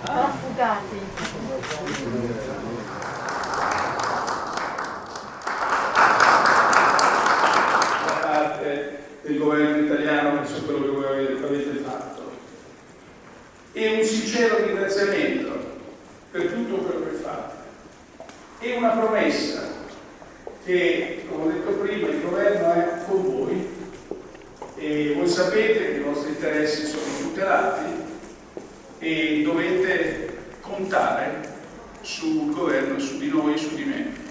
Affugati. da parte del governo italiano su quello che voi avete fatto e un sincero ringraziamento per tutto quello che fate e una promessa che, come ho detto prima, il governo è con voi e voi sapete che i vostri interessi sono tutelati e dovete contare sul governo, su di noi, su di me.